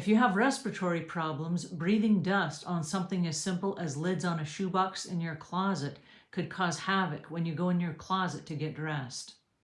If you have respiratory problems, breathing dust on something as simple as lids on a shoebox in your closet could cause havoc when you go in your closet to get dressed.